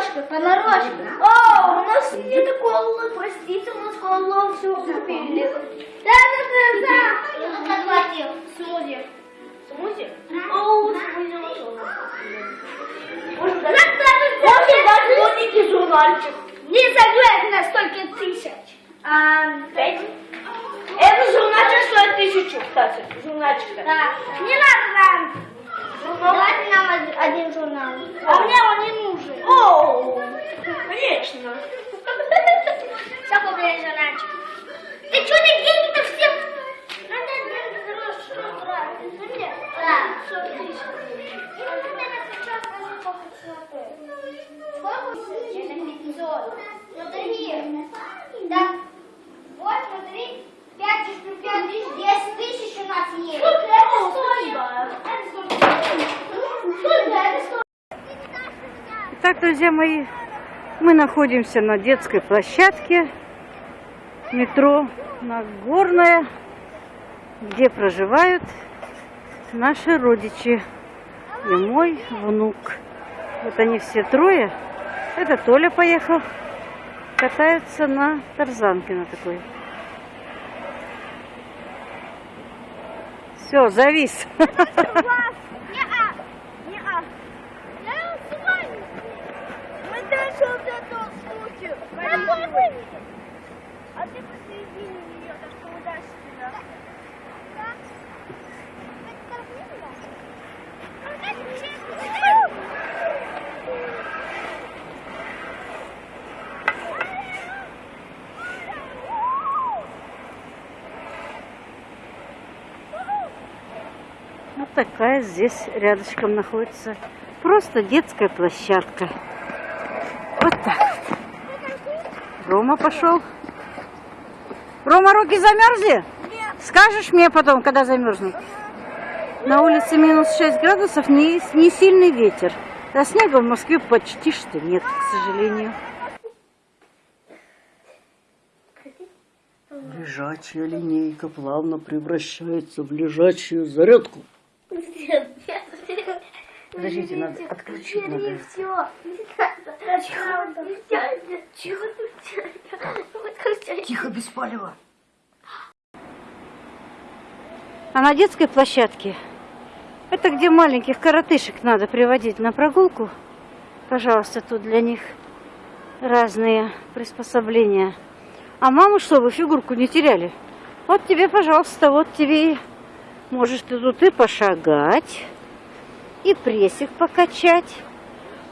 Понарошка, понарошка. О, у нас нет колы, простите, у нас колу все купили. Да, да, да, да. Смузи. Смузи? О, смузи нас Может, дать маленький журнальчик. Не согласен на столько тысяч. А, пять? Это журнальчик стоит тысячу, кстати. Журнальчик. Да. Не надо нам. Давайте нам од- один журнал. А мне он не нужен. О, конечно. Все купили журнальчик. Ты что, ты деньги-то все? Надо деньги хорошо тратить. Да. Все, тысяча. Сколько? Это 500. Смотри. Да. Вот, смотри. 5 тысяч, плюс 5 тысяч, 10 тысяч у нас есть. Сколько это стоит? Итак, друзья мои, мы находимся на детской площадке метро Нагорная, где проживают наши родичи и мой внук. Вот они все трое. Это Толя поехал, катается на тарзанке на такой. Все, завис. Не-а. Не-а. Я с вами. Мы дальше вот эту случаю. Какой выведем? А ты посередине нее, так что удачи тебя. Да? Вот такая здесь рядышком находится. Просто детская площадка. Вот так. Рома пошел. Рома, руки замерзли? Скажешь мне потом, когда замерзнут? На улице минус 6 градусов, не, не сильный ветер. А снега в Москве почти что нет, к сожалению. Лежачая линейка плавно превращается в лежачую зарядку. Подождите, надо отключить надо. Все. Тихо, тихо. Тихо, без палева. А на детской площадке, это где маленьких коротышек надо приводить на прогулку. Пожалуйста, тут для них разные приспособления. А маму, чтобы фигурку не теряли. Вот тебе, пожалуйста, вот тебе и можешь ты тут и пошагать, и прессик покачать,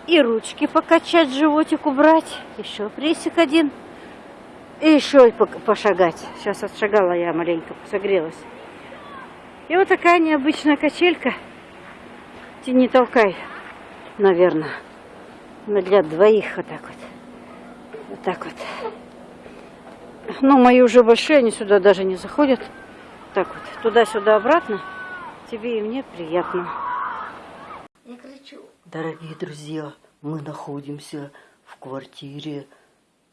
и ручки покачать, животик убрать. Еще прессик один. И еще и пошагать. Сейчас отшагала я маленько, согрелась. И вот такая необычная качелька. Тяни толкай, наверное. Но для двоих вот так вот. Вот так вот. Ну, мои уже большие, они сюда даже не заходят. Так вот, туда-сюда, обратно. Тебе и мне приятно. Я кричу. Дорогие друзья, мы находимся в квартире.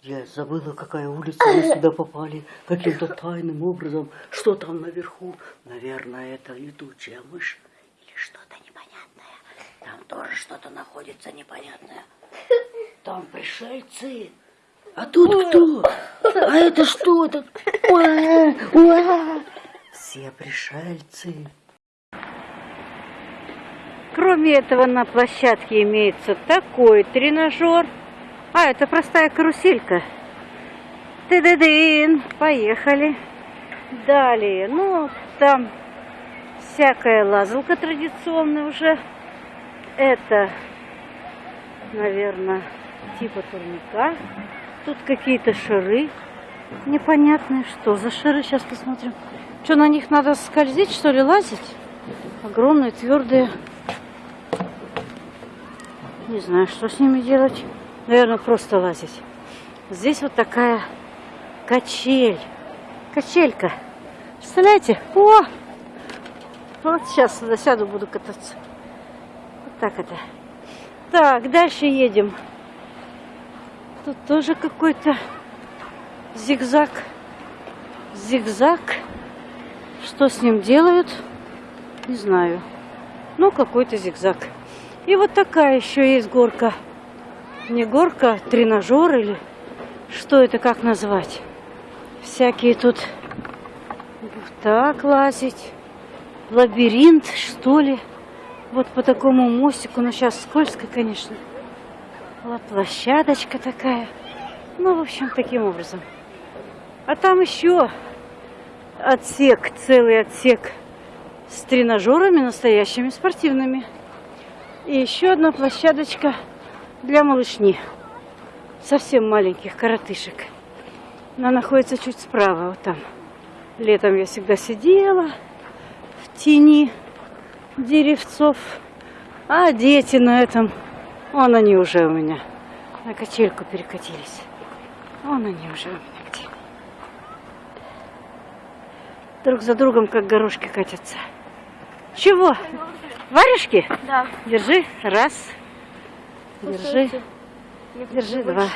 Я забыла, какая улица мы сюда попали. Каким-то тайным образом. Что там наверху? Наверное, это летучая мышь. Или что-то непонятное. Там тоже что-то находится непонятное. Там пришельцы. А тут кто? А это что? Это... Все пришельцы. Кроме этого, на площадке имеется такой тренажер. А, это простая каруселька. Ты-ды-дын, поехали. Далее, ну, там всякая лазалка традиционная уже. Это, наверное, типа турника. Тут какие-то шары непонятные. Что за шары? Сейчас посмотрим. Что, на них надо скользить, что ли, лазить? Огромные, твердые. Не знаю, что с ними делать. Наверное, просто лазить. Здесь вот такая качель. Качелька. Представляете? О! Вот сейчас сюда сяду, буду кататься. Вот так это. Так, дальше едем. Тут тоже какой-то зигзаг. Зигзаг. Что с ним делают? Не знаю. Ну, какой-то зигзаг. И вот такая еще есть горка. не горка, а тренажер или что это, как назвать? Всякие тут так лазить, лабиринт, что ли. Вот по такому мостику, но сейчас скользко, конечно. Вот площадочка такая. Ну, в общем, таким образом. А там еще отсек, целый отсек с тренажерами настоящими, спортивными. И еще одна площадочка для малышни. Совсем маленьких коротышек. Она находится чуть справа, вот там. Летом я всегда сидела в тени деревцов. А дети на этом, вон они уже у меня на качельку перекатились. Вон они уже у меня где. Друг за другом, как горошки катятся. Чего? Варежки? Да. Держи. Раз. Держи. Держи два.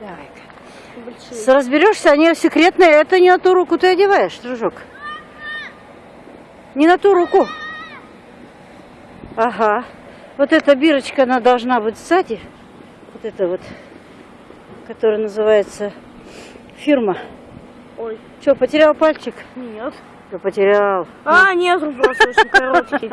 Давай-ка. Разберешься, они секретные. Это не на ту руку ты одеваешь, дружок. Не на ту руку. Ага. Вот эта бирочка, она должна быть сзади. Вот это вот, которая называется фирма. Ой. Что, потерял пальчик? Нет. Да потерял. А, нет, просто очень короткий.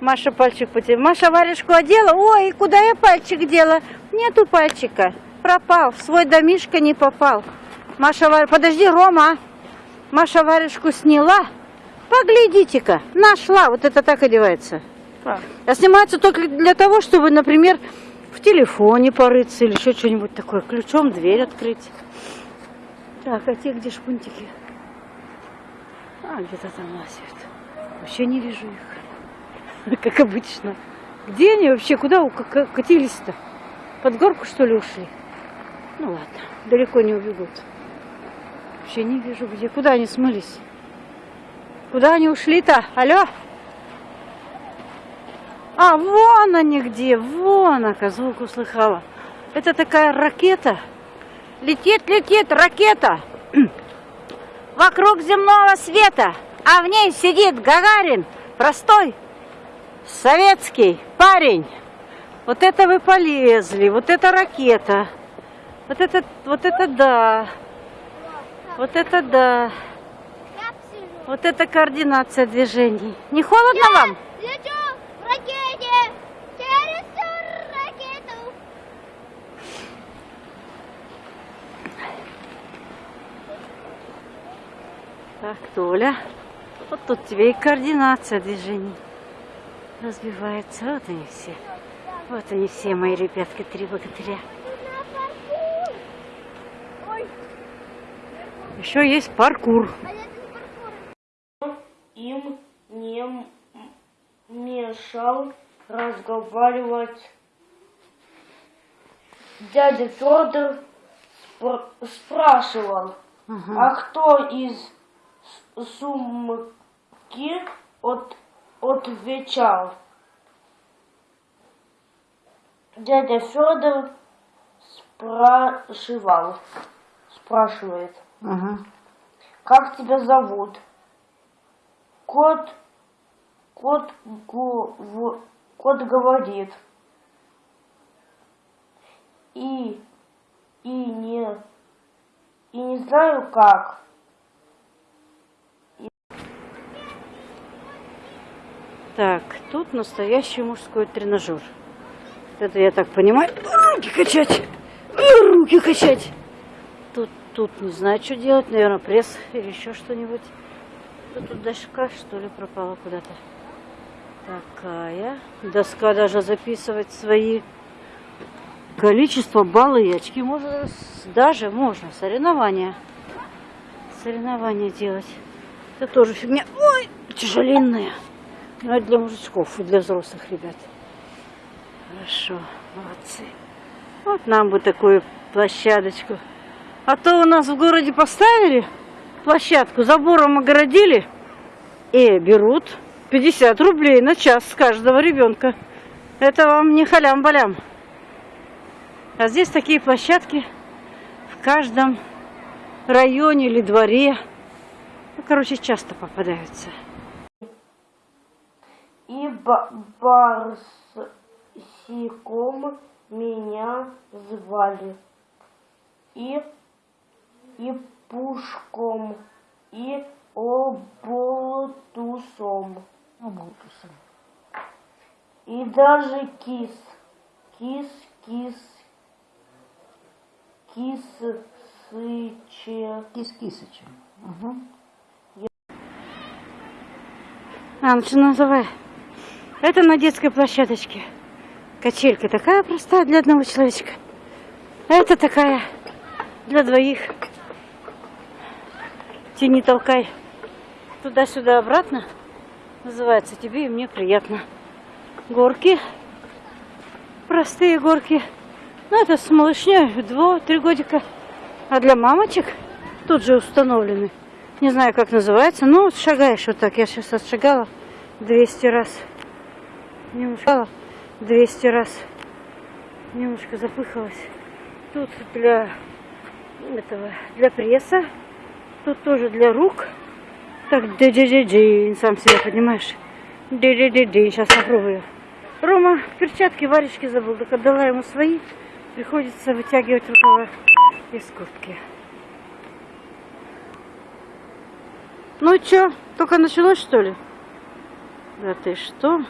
Маша пальчик потеряла. Маша варежку одела. Ой, куда я пальчик дела? Нету пальчика. Пропал. В свой домишко не попал. Маша вар... Подожди, Рома. Маша варежку сняла. Поглядите-ка. Нашла. Вот это так одевается. Так. А снимается только для того, чтобы, например, в телефоне порыться или еще что-нибудь такое. Ключом дверь открыть. Так, а те где шпунтики? А, где-то там лазят. Вообще не вижу их. Как обычно. Где они вообще? Куда катились-то? Под горку, что ли, ушли? Ну ладно, далеко не убегут. Вообще не вижу где. Куда они смылись? Куда они ушли-то? Алло? А, вон они где, вон, ока, звук услыхала. Это такая ракета. Летит, летит, ракета. Вокруг земного света. А в ней сидит Гагарин, простой советский парень. Вот это вы полезли, вот это ракета. Вот это, вот это да. Вот это да. Вот это координация движений. Не холодно вам? Так, Толя, вот тут тебе и координация движений разбивается. Вот они все. Вот они все, мои ребятки, три богатыря. Еще есть паркур. Им не мешал разговаривать. Дядя Федор спр- спрашивал, Ага. а кто из сумки от, отвечал? Дядя Федор спрашивал, спрашивает, Ага. как тебя зовут? Кот, кот, гу- кот говорит. И, и не, и не знаю как. Так, тут настоящий мужской тренажер. Это я так понимаю. Руки качать. Руки качать. Тут, тут не знаю, что делать. Наверное, пресс или еще что-нибудь. Тут доска, что ли, пропала куда-то. Такая. Доска даже записывать свои количество, баллы и очки. Можно, даже можно. Соревнования. Соревнования делать. Это тоже фигня. Ой, тяжеленная. Ну, это для мужичков и для взрослых ребят. Хорошо, молодцы. Вот нам бы такую площадочку. А то у нас в городе поставили площадку, забором огородили и берут 50 рублей на час с каждого ребенка. Это вам не халям-балям. А здесь такие площадки в каждом районе или дворе. Ну, короче, часто попадаются. И ба- барсиком меня звали. И, и пушком, и оболтусом. Оболтусом. И даже кис. Кис, кис. Кис-сыче. Кис-кисычем. Угу. А, ну что называй. Это на детской площадочке. Качелька такая простая для одного человечка. Это такая для двоих. Тяни, толкай. Туда-сюда, обратно. Называется тебе и мне приятно. Горки. Простые горки. Ну, это с малышней, два-три годика. А для мамочек тут же установлены. Не знаю, как называется. Ну, вот шагаешь вот так. Я сейчас отшагала 200 раз. Немножко 200 раз. Немножко запыхалась. Тут для этого, для пресса. Тут тоже для рук. Так, ди сам себя понимаешь. ди сейчас попробую. Рома перчатки, варежки забыл, так отдала ему свои. Приходится вытягивать рукава из куртки. Ну чё, только началось что ли? Да ты что?